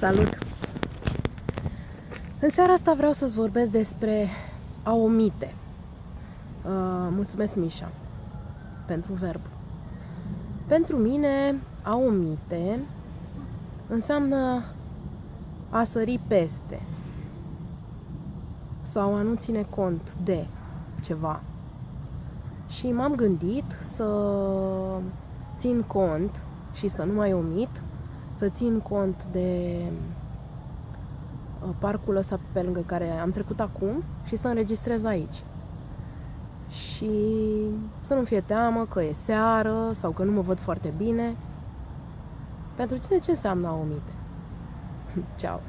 Salut! În seara asta vreau să-ți vorbesc despre a omite. Uh, mulțumesc, Mișa, pentru verb. Pentru mine, a omite înseamnă a sări peste sau a nu ține cont de ceva. Și m-am gândit să țin cont și să nu mai omit să țin cont de uh, parcul ăsta pe lângă care am trecut acum și să înregistrez aici. Și să nu fie teamă că e seară sau că nu mă văd foarte bine. Pentru tine ce înseamnă a omite? Ciao!